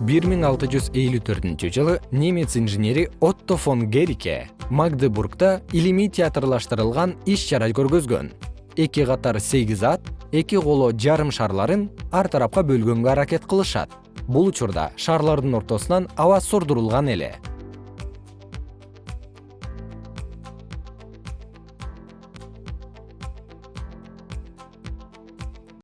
бир миң алты жүз элүү төртүнчү жылы немец инженери отто фон герике магдебургда илимий театрлаштырылган иш чара көргөзгөн. Эки катар сегиз ат эки коло жарым шарларын ар тарапка бөлгөнгө аракет кылышат. Бул учурда шарлардын ортосунан аба сордурулган эле.